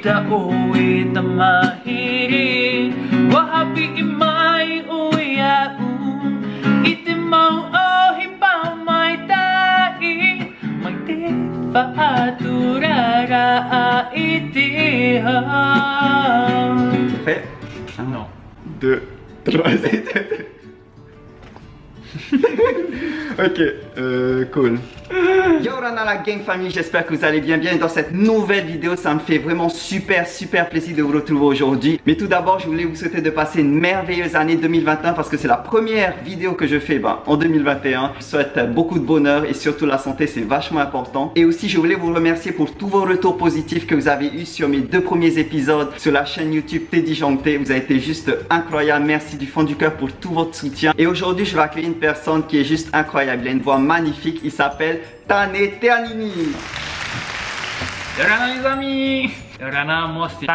Ita uwi tamahiri Wahabi imay uwi aun Iti mau oh hibaw may tai May te faaturara a iti ha Fait Un, Non. deux, trois. ok, euh, cool. Yo Rana la gang famille, j'espère que vous allez bien bien dans cette nouvelle vidéo. Ça me fait vraiment super super plaisir de vous retrouver aujourd'hui. Mais tout d'abord, je voulais vous souhaiter de passer une merveilleuse année 2021 parce que c'est la première vidéo que je fais ben, en 2021. Je souhaite beaucoup de bonheur et surtout la santé, c'est vachement important. Et aussi, je voulais vous remercier pour tous vos retours positifs que vous avez eu sur mes deux premiers épisodes sur la chaîne YouTube Teddy Janté. Vous avez été juste incroyable. Merci du fond du cœur pour tout votre soutien. Et aujourd'hui, je vais accueillir une personne qui est juste incroyable. Il a une voix magnifique. Il s'appelle Tane Teanini. Yorana les amis Yorana, moi c'est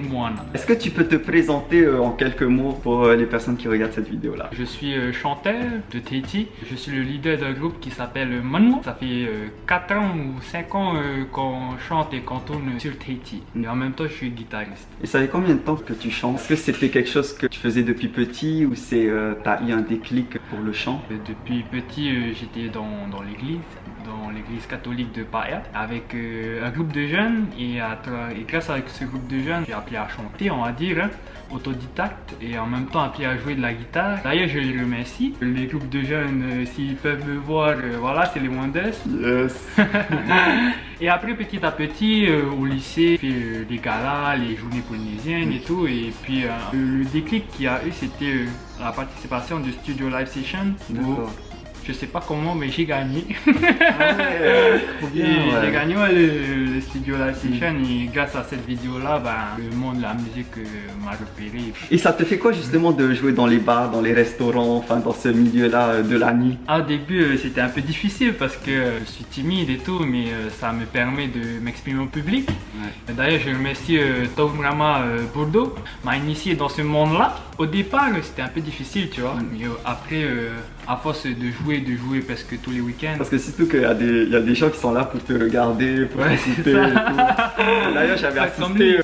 Moana. Est-ce que tu peux te présenter euh, en quelques mots pour euh, les personnes qui regardent cette vidéo là Je suis euh, chanteur de Tahiti. Je suis le leader d'un groupe qui s'appelle Manu. Ça fait 4 ans ou 5 ans qu'on chante et qu'on tourne sur Tahiti. Et en même temps, je suis guitariste. Et ça fait combien de temps que tu chantes? Est-ce que c'était quelque chose que tu faisais depuis petit ou c'est t'as eu un déclic pour le chant? Depuis petit, j'étais dans, dans l'église, dans l'église catholique de Paia, avec euh, un groupe de jeunes. Et, à et grâce à ce groupe de jeunes, j'ai appris à chanter, on va dire, hein, autodidacte, et en même temps appris à jouer de la guitare. D'ailleurs, je les remercie. Les groupes de jeunes, euh, s'ils peuvent me voir, euh, voilà, c'est les Wonders. Yes Et après, petit à petit, au lycée, j'ai fait les galas, les journées polynésiennes et tout. Et puis, le déclic qu'il y a eu, c'était la participation du Studio Live Session. où. Je sais pas comment, mais j'ai gagné. Ah ouais. J'ai gagné le, le Studio Live Session. Et grâce à cette vidéo-là, ben, le monde de la musique euh, m'a repéré. Et ça te fait quoi justement de jouer dans les bars, dans les restaurants, enfin dans ce milieu-là euh, de la nuit? Au début, euh, c'était un peu difficile parce que je suis timide et tout, mais ça me permet de m'exprimer au public. Ouais. D'ailleurs, je remercie euh, Taumrama euh, Bordeaux, m'a initié dans ce monde-là. Au départ, c'était un peu difficile, tu vois, mais euh, après, euh, à force de jouer, de jouer presque tous les week-ends. Parce que surtout qu'il y, a des- il y a des gens qui sont là pour te regarder, pour Ouais, tout. D'ailleurs, j'avais assisté.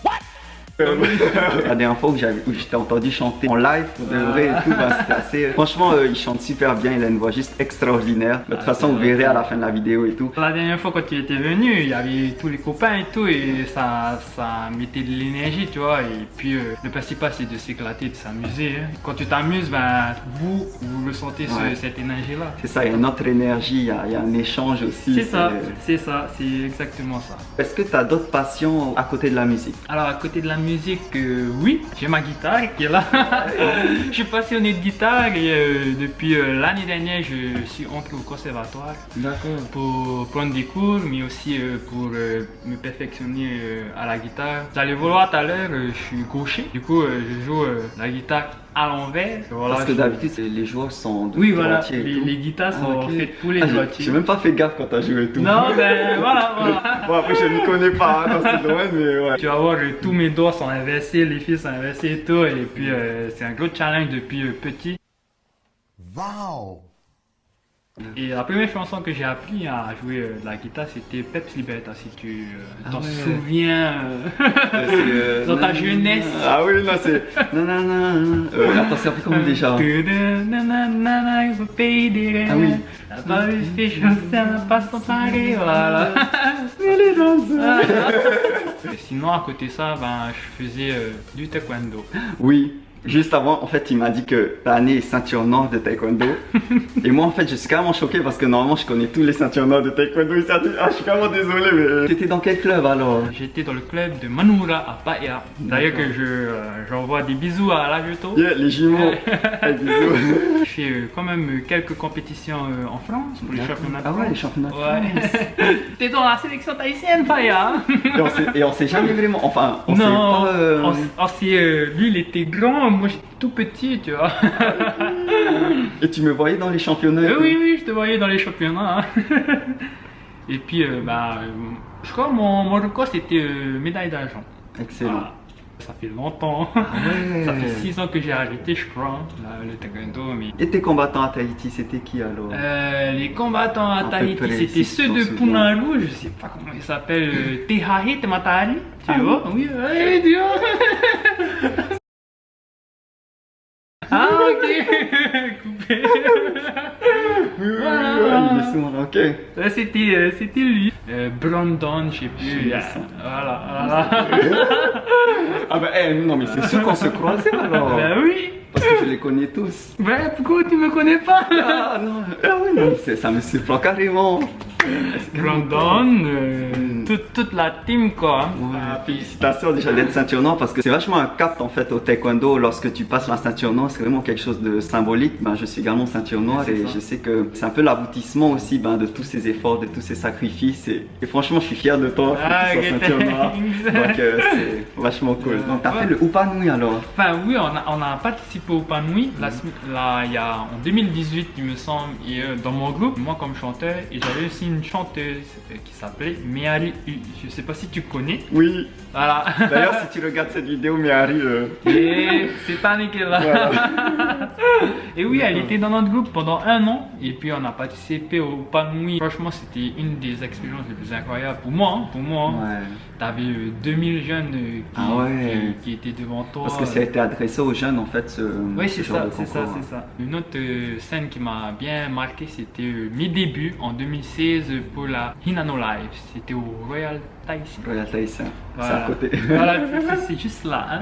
Euh, La dernière fois où t'ai entendu chanter en live pour de vrai et tout, bah, c'était assez. Franchement, euh, il chante super bien, il a une voix juste extraordinaire. De toute Ah, façon, vous verrez à la fin de la vidéo et tout. La dernière fois quand tu étais venu, il y avait tous les copains et tout, et ça, ça mettait de l'énergie, tu vois. Et puis euh, le principal c'est de s'éclater, de s'amuser. hein. Quand tu t'amuses, ben, vous, vous ressentez ce- Ouais. cette énergie-là. C'est ça, il y a une autre énergie, il y a, il y a un échange aussi. C'est ça, c'est ça, c'est exactement ça. Est-ce que tu as d'autres passions à côté de la musique? Alors à côté de la musique, euh, oui, j'ai ma guitare qui est là. je suis passionné de guitare et euh, depuis euh, l'année dernière, je suis entré au conservatoire D'accord. pour prendre des cours, mais aussi pour me perfectionner à la guitare. Vous allez voir tout à l'heure, je suis gaucher, du coup je joue la guitare à l'envers. Voilà, Parce que je- d'habitude, c'est- les joueurs sont de Oui, voilà, les, les guitares Ah, sont ok. faites pour les Ah, j'ai- droitiers. J'ai même pas fait gaffe quand t'as joué et tout. Non, ben voilà, voilà. Bon, après, je ne connais pas hein, dans ce domaine, mais ouais. Tu vas voir, euh, tous mes doigts sont inversés, les fils sont inversés et tout. Et puis, euh, c'est un gros challenge depuis euh, petit. Wow! Et la première chanson que j'ai appris à jouer euh, de la guitare, c'était Peps Liberta, si tu euh, Ah t'en ouais. souviens. euh. Dans ta jeunesse. Ah oui, non, c'est. Euh, attends, c'est un peu comment déjà rêves. Ah oui. La eu fait chanter, n'a pas son pari, voilà. Et Sinon, à côté de ça, ben, je faisais du taekwondo. Oui. Juste avant, en fait, il m'a dit que Tani est ceinture noire de taekwondo. et moi, en fait, je suis carrément choqué parce que normalement, je connais tous les ceintures noires de taekwondo. Ah, je suis carrément désolé, mais. T'étais dans quel club alors? J'étais dans le club de Manura à Paia. D'ailleurs que je euh, j'envoie des bisous à Lajeto. Yeah, les jumeaux. Hey, bisous. Euh, quand même euh, quelques compétitions euh, en France pour les championnats de Ah ouais, les championnats de Ouais. T'es dans la sélection. Et on, s'est, et on s'est jamais vraiment. Enfin, on non, s'est pas. euh, on on euh, lui il était grand, moi j'étais tout petit, tu vois. Et tu me voyais dans les championnats Euh, oui, oui, je te voyais dans les championnats. hein. Et puis, bah, je crois mon, mon record c'était médaille d'argent. Excellent. Voilà. Ça fait longtemps. Ah ouais. Ça fait 6 ans que j'ai arrêté, je crois, là, le taekwondo. Mais... Et tes combattants à Tahiti, c'était qui alors? Euh, les combattants à Tahiti, c'était ceux de. Punaru, je sais pas comment ils s'appellent, euh, Tehahi Tematari, tu Ah vois? Oui, oui, tu vois Ah, ok Coupé Voilà. oui, oui, il est. Ouais, C'était euh, c'était lui. Euh, Brandon, je sais plus. euh. Voilà, voilà. Ah bah eh, non mais c'est sûr qu'on se croisait alors ben oui Parce que je les connais tous Ben pourquoi tu me connais pas? Ah non, ah oui, non ça me surprend carrément Brandon, euh. Toute, toute la team quoi. Ouais, félicitations déjà d'être ceinture noire parce que c'est vachement un cap en fait au taekwondo. Lorsque tu passes la ceinture noire c'est vraiment quelque chose de symbolique. Ben, je suis également ceinture noire et ça. je sais que c'est un peu l'aboutissement aussi ben, de tous ces efforts de tous ces sacrifices. Et, et franchement je suis fier de toi Ah, que tu sois ok, ceinture noire. Donc euh, c'est vachement cool. Donc t'as ouais. fait le Upanui alors. Enfin oui, on a, on a participé au sem- là, il y a en 2018 il me semble, et euh, dans mon groupe, moi comme chanteur, et j'avais aussi une chanteuse qui s'appelait Meari U. Je sais pas si tu connais. oui Voilà. d'ailleurs si tu regardes cette vidéo Miyari euh, Et c'est pas nickel là. voilà. Et oui, elle était dans notre groupe pendant un an. Et puis on a participé au Panui. Franchement, c'était une des expériences les plus incroyables pour moi. hein, pour moi, hein. ouais. T'avais euh, 2000 jeunes euh, qui, Ah ouais. qui, qui étaient devant toi. parce que ça a été adressé aux jeunes en fait ce, Oui, ce c'est ça, c'est ça, c'est ça. Une autre euh, scène qui m'a bien marqué, c'était euh, mes débuts en 2016 pour la Hinano Live. C'était au Royal C'est Voilà. à côté Voilà, c'est- juste là. hein.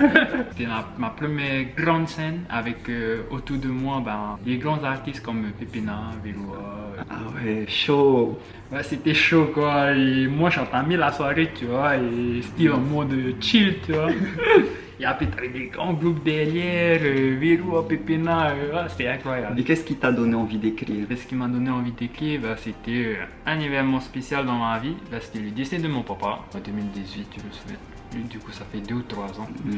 C'était ma, ma première grande scène avec euh, autour de moi ben, les grands artistes comme Pépina, Véloa. Ah ouais, chaud. Ouais, c'était chaud quoi. Et moi j'entamais la soirée, tu vois, et c'était en mode chill, tu vois. Et après t'avais des grands groupes derrière, euh, Véloa, Pépina, euh, ouais, c'était incroyable. Et qu'est-ce qui t'a donné envie d'écrire? Et ce qui m'a donné envie d'écrire, bah, c'était euh, un événement spécial dans ma vie. Bah, c'était le décès de mon papa en 2018, je le souhaite. Du coup, ça fait deux ou trois ans. Mm.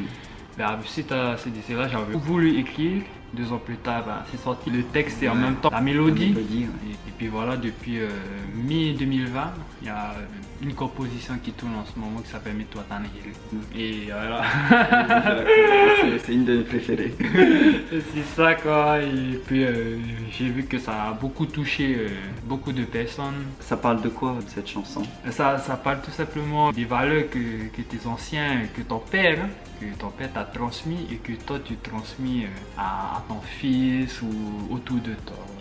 Bah, suite à ce décès-là, j'avais voulu écrire. Deux ans plus tard, bah, c'est sorti le texte et en même temps la mélodie. La mélodie, ouais. Et, et puis voilà, depuis euh, mi-2020, il y a une composition qui tourne en ce moment qui s'appelle Mets-toi Tanehiri. Et voilà, C'est- une de mes préférées. c'est ça quoi. Et puis euh, j'ai vu que ça a beaucoup touché euh, beaucoup de personnes. Ça parle de quoi cette chanson? Ça, ça parle tout simplement des valeurs que, que tes anciens, que ton père, hein, que ton père t'a transmis et que toi tu transmis à, ton fils ou autour de toi.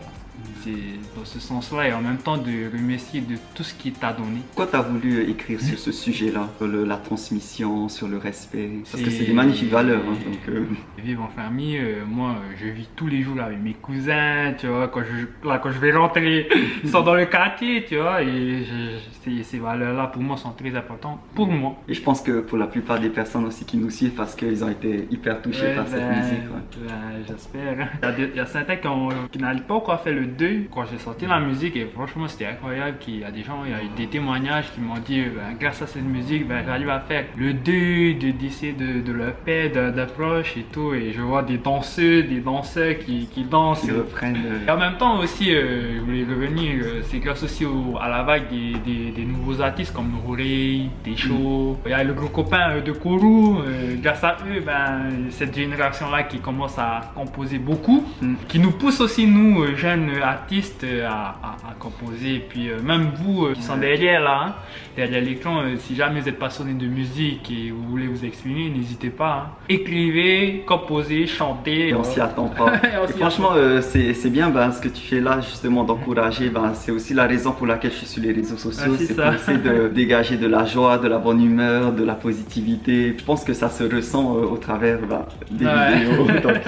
C'est dans ce sens-là et en même temps de remercier de tout ce qu'il t'a donné. Pourquoi t'as voulu écrire sur ce sujet-là Sur le- la transmission, sur le respect? Parce que C'est- des magnifiques valeurs. hein, donc, euh, Vivre en famille, euh, moi je vis tous les jours avec mes cousins, tu vois, quand je, là, quand je vais rentrer, ils sont dans le quartier, tu vois, et je- je- ces, valeurs-là pour moi sont très importantes, pour moi. Et je pense que pour la plupart des personnes aussi qui nous suivent, parce qu'ils ont été hyper touchés Ouais, par cette ben, musique. ouais. ben, J'espère. Il y a, certains qui, n'arrivent pas encore faire le Quand j'ai sorti la musique, et franchement, c'était incroyable. qu'il y a des gens, il y a eu des témoignages qui m'ont dit ben, grâce à cette musique, ben, j'arrive à faire le deuil de décès de, de leur père, de- d'un proche et tout. Et je vois des danseux, des danseurs qui, qui dansent. Ils reprennent. Et en même temps aussi, euh, je voulais revenir, euh, c'est grâce aussi au- à la vague des, des- des nouveaux artistes comme Nourey, Técho. Il y a le gros copain euh, de Kourou. euh, grâce à eux, ben, cette génération-là qui commence à composer beaucoup, Mm. qui nous pousse aussi, nous, jeunes artistes, euh, à, à- à composer. Et puis euh, même vous euh, qui sont derrière là, hein, derrière l'écran, euh, si jamais vous êtes passionné de musique et vous voulez vous exprimer, n'hésitez pas. hein. Écrivez, composez, chantez. Et on s'y attend pas. Et franchement, euh, c'est c'est bien ben, ce que tu fais là, justement, d'encourager. Ben, c'est aussi la raison pour laquelle je suis sur les réseaux sociaux. Ah, c'est pour essayer de dégager de la joie, de la bonne humeur, de la positivité. Je pense que ça se ressent euh, au travers ben, des Ouais. vidéos. Donc,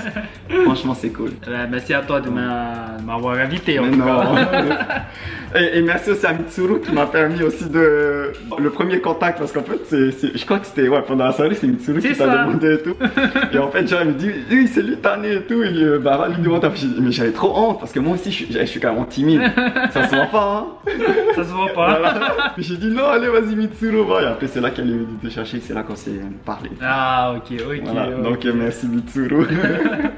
franchement, c'est cool. Euh, merci à toi de m'a- de m'avoir invité en Mais tout non. cas. et, et merci aussi à Mitsuru qui m'a permis aussi de. Le premier contact, parce qu'en fait, c'est, c'est- je crois que c'était ouais, pendant la soirée, c'est Mitsuru qui t'a demandé et tout. et en fait, genre, il me dit, oui, c'est lui, Tané et tout. Et euh, bah, va lui dit, Mais j'avais trop honte, parce que moi aussi, je suis, je suis carrément timide. ça se voit pas, hein. Ça se voit pas. Voilà. J'ai dit, non, allez, vas-y, Mitsuru, va. Et après, c'est là qu'elle est venue te chercher, c'est là qu'on s'est parlé. Ah, ok, ok. Voilà, donc euh, merci Mitsuru.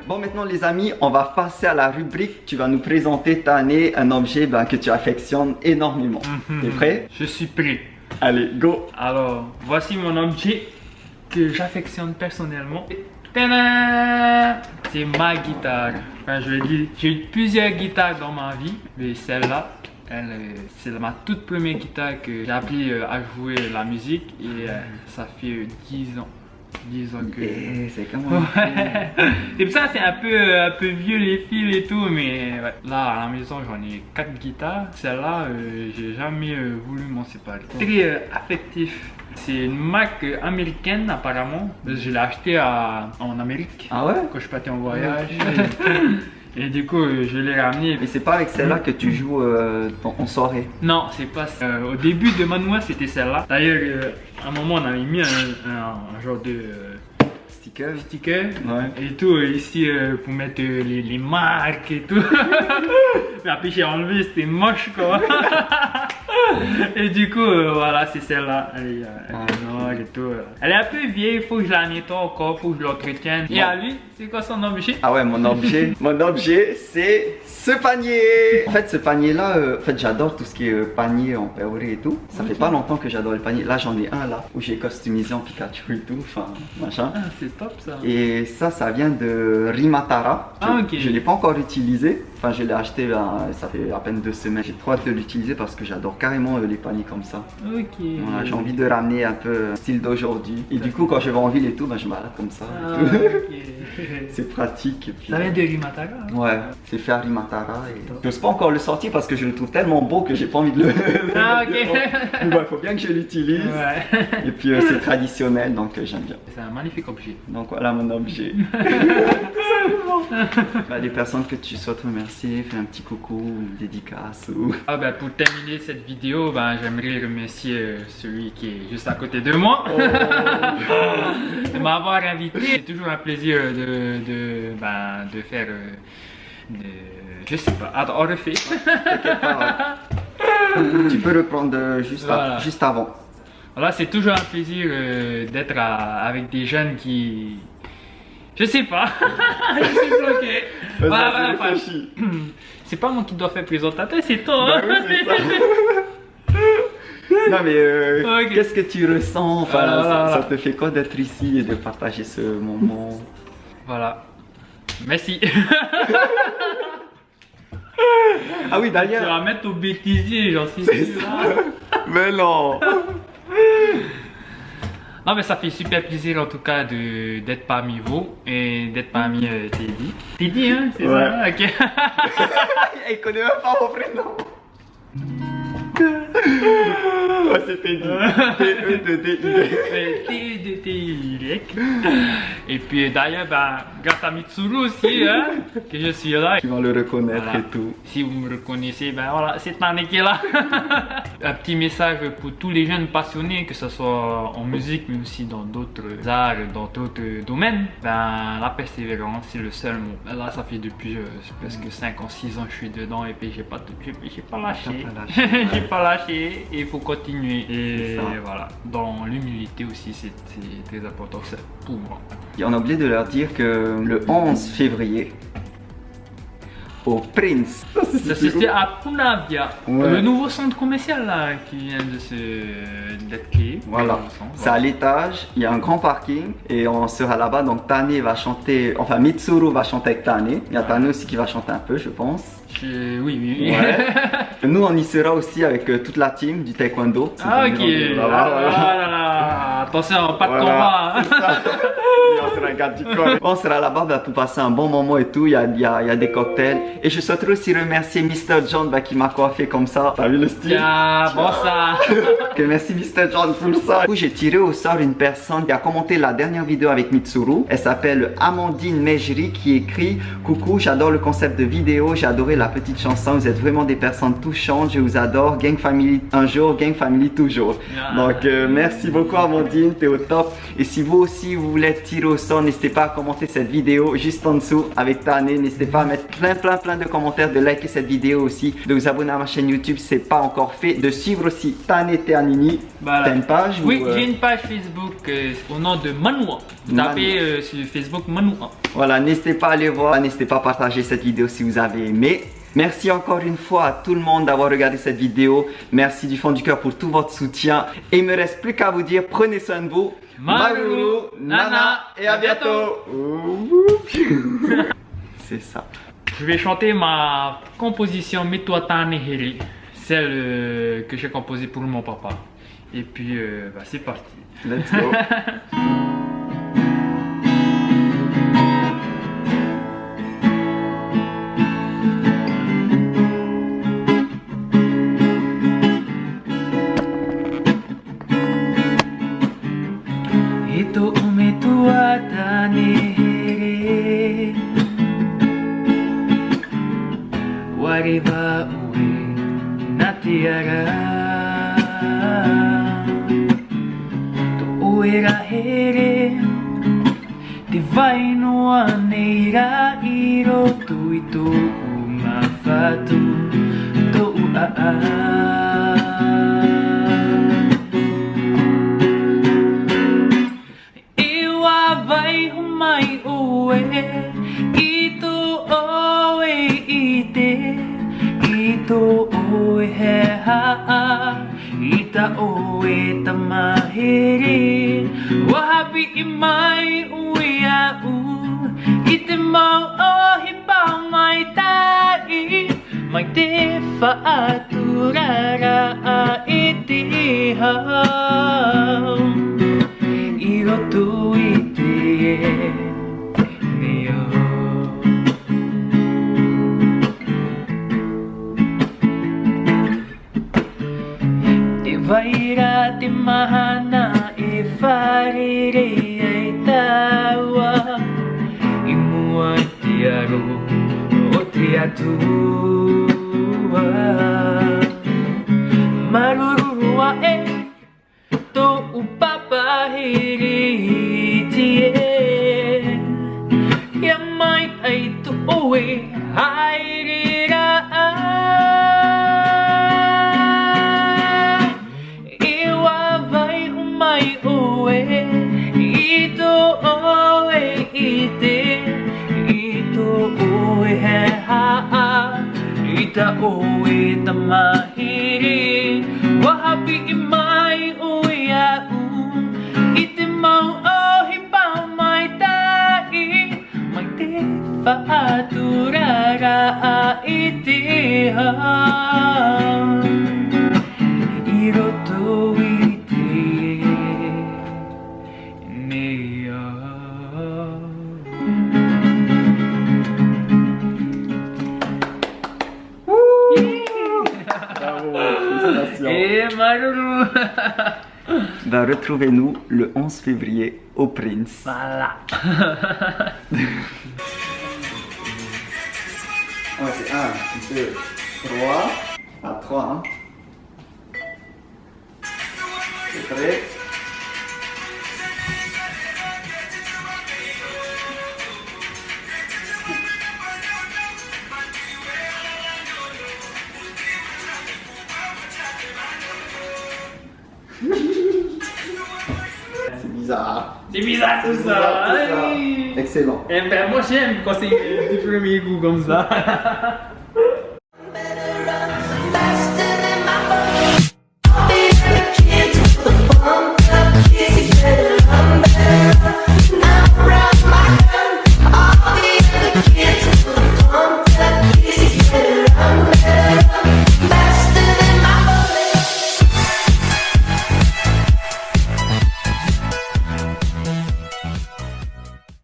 bon, maintenant les amis, on va passer à la rubrique. Tu vas nous présenter année, un objet ben, que tu affectionnes énormément. Mhm. T'es prêt? Je suis prêt. Allez, go Alors, voici mon objet que j'affectionne personnellement. C'est ma guitare. Enfin, je dire, j'ai eu plusieurs guitares dans ma vie, mais celle-là, elle, c'est ma toute première guitare que j'ai appris euh, à jouer la musique et euh, ça fait euh, 10 ans. 10 ans que... Eh, c'est comment Ouais. C'est pour ça c'est un peu, un peu vieux les fils et tout, mais ouais. là à la maison j'en ai 4 guitares. Celle-là, euh, j'ai jamais euh, voulu m'en séparer. Très euh, affectif. C'est une marque euh, américaine apparemment. Je l'ai acheté à- en Amérique Ah ouais? quand je partais en voyage. Et du coup, euh, je l'ai ramené. Mais c'est pas avec celle-là que tu joues euh, en soirée. Non, c'est pas ça. Euh, au début de Manoir, c'était celle-là. D'ailleurs, euh, à un moment, on avait mis un, un- un genre de Sticker sticker Ouais. et tout ici pour mettre les, les marques et tout. Mais après, j'ai enlevé, c'était moche quoi. et du coup, euh, voilà, c'est celle-là. Elle est, euh, elle est noire et tout. euh. Elle est un peu vieille, il faut que je la nettoie encore, faut que je l'entretienne. Et à lui, c'est quoi son objet? Ah ouais, mon objet, mon objet, c'est ce panier. En fait, ce panier-là, euh, en fait, j'adore tout ce qui est euh, panier en péoré et tout. Ça fait pas longtemps que j'adore le panier. Là, j'en ai un là où j'ai customisé en Pikachu et tout, enfin, machin. Ah, c'est top ça. Et ça, ça vient de Rimatara. Je, Ah, ok. Je l'ai pas encore utilisé. Enfin, je l'ai acheté, ben, ça fait à peine deux semaines. J'ai trop hâte de l'utiliser parce que j'adore carrément euh, les paniers comme ça. Ok. Voilà, j'ai envie de ramener un peu euh, style d'aujourd'hui. Et du coup, quand je vais en ville et tout, ben, je me balade comme ça. Ah, tout. ok. c'est pratique. et puis, Ça vient de Rimatara hein Ouais, c'est fait à Rimatara et j'ose pas encore le sortir parce que je le trouve tellement beau que j'ai pas envie de le. Ah, ok. Il faut bien que je l'utilise. Ouais. Et puis euh, c'est traditionnel donc euh, j'aime bien. C'est un magnifique objet. Donc voilà mon objet. bah, les personnes que tu souhaites remercier, fais un petit coucou, une dédicace ou. Ah ben pour terminer cette vidéo, ben, j'aimerais remercier euh, celui qui est juste à côté de moi de m'avoir invité. C'est toujours un plaisir de, de, ben, de faire... euh, de- je sais pas, attends, on refait. tu peux reprendre euh, juste, à- juste avant. Voilà, c'est toujours un plaisir euh, d'être avec des jeunes qui... Je sais pas, je suis bloqué. Voilà, voilà. C'est pas moi qui dois faire présentateur, c'est toi. Bah hein. oui, ça. non mais euh, qu'est-ce que tu ressens? Enfin, Voilà, ça, ça te fait quoi d'être ici et de partager ce moment? Voilà. Merci. Ah oui Tu vas d'ailleurs mettre au bêtisier, j'en suis sûr. ça. Mais non Non, mais ça fait super plaisir en tout cas d'être parmi vous et d'être parmi euh, Teddy. Teddy, hein, c'est Ouais. ça? Ok. Il connaît même pas mon prénom c'était dit. Et puis d'ailleurs, ben, grâce à Mitsuru aussi, hein, que je suis là. Tu vas le reconnaître Voilà. et tout Si vous me reconnaissez, ben voilà, c'est Tane qui est là. Un petit message pour tous les jeunes passionnés, que ce soit en musique, mais aussi dans d'autres arts, dans d'autres domaines. Ben, la persévérance, c'est le seul mot. Ben Là, ça fait depuis euh, presque 5 ans, 6 ans que je suis dedans et puis j'ai pas, j'ai, j'ai pas lâché. T'as pas lâché, j'ai pas lâché et il faut continuer. Et voilà, dans l'humilité aussi, c'est, très important ça, pour moi. Et on a oublié de leur dire que le 11 février au Prince Ça c'était à Punavia, Ouais. le nouveau centre commercial là qui vient de se d'être. Voilà, c'est à l'étage, il y a un grand parking et on sera là-bas. Donc Tane va chanter, enfin Mitsuru va chanter avec Tane. Il y a Tane aussi qui va chanter un peu, je pense. Je- Oui, oui. Ouais. Nous, on y sera aussi avec euh, toute la team du taekwondo. ah ok. Ah, voilà. là, là, là. Attention, pas de Voilà, combat. on sera. On là-bas bah, pour passer un bon moment et tout. Il y a, il y a- il y a des cocktails. Et je souhaiterais aussi remercier Mr. John bah, qui m'a coiffé comme ça. T'as vu le style? Tiens, bon ça. Merci Mr. John pour ça. Du coup, j'ai tiré au sort une personne qui a commenté la dernière vidéo avec Mitsuru. Elle s'appelle Amandine Mejri qui écrit Coucou, j'adore le concept de vidéo, j'ai adoré la petite chanson. Vous êtes vraiment des personnes touchantes, je vous adore. Gang Family un jour, Gang Family toujours. Ah. Donc, euh, merci beaucoup Amandine, t'es au top. Et si vous aussi vous voulez tirer au n'hésitez pas à commenter cette vidéo juste en dessous avec Tane. N'hésitez pas à mettre plein, plein, plein de commentaires, de liker cette vidéo aussi, de vous abonner à ma chaîne YouTube si c'est pas encore fait, de suivre aussi Tane Teanini. Voilà. T'as une page ou, Oui, euh, j'ai une page Facebook euh, au nom de Manoua. Vous tapez euh, sur Facebook Manoua. Voilà, n'hésitez pas à aller voir, n'hésitez pas à partager cette vidéo si vous avez aimé. Merci encore une fois à tout le monde d'avoir regardé cette vidéo. Merci du fond du cœur pour tout votre soutien. Et il me reste plus qu'à vous dire, prenez soin de vous. Maruru, Nana et à bientôt. C'est ça. Je vais chanter ma composition Metoa Tanehiri, celle euh, que j'ai composée pour mon papa. Et puis, euh, bah, c'est parti. Let's go. Eto o me tua tane here Wari ba ue na te ara. Tō oe ra here Te vai noa nei ra i roto i tō u ma Tō u a a. he haa I ta e ta mahiri Wahapi i mai ui a u I te mau o hi pau mai tai Mai te whaaturara a i te hau I roto i te e Te vaira te mahana e wharere ei taua. I mua i te aro o te atua. Marurua e tō upapa hiri tie Ia mai ai tu oe hairira ta o e ta mahiri Wahapi i mai oe a u. I te mau o hi pau mai tai Mai te whaaturara a i te hau Maruru Ben, retrouvez-nous le 11 février au Prince. Voilà Ouais, c'est 1, 2, 3. À 3, hein. C'est prêt? C'est bizarre. C'est bizarre tout C'est ça bizarre, tout ça. Excellent. Eh ben moi j'aime quand c'est du premier goût comme ça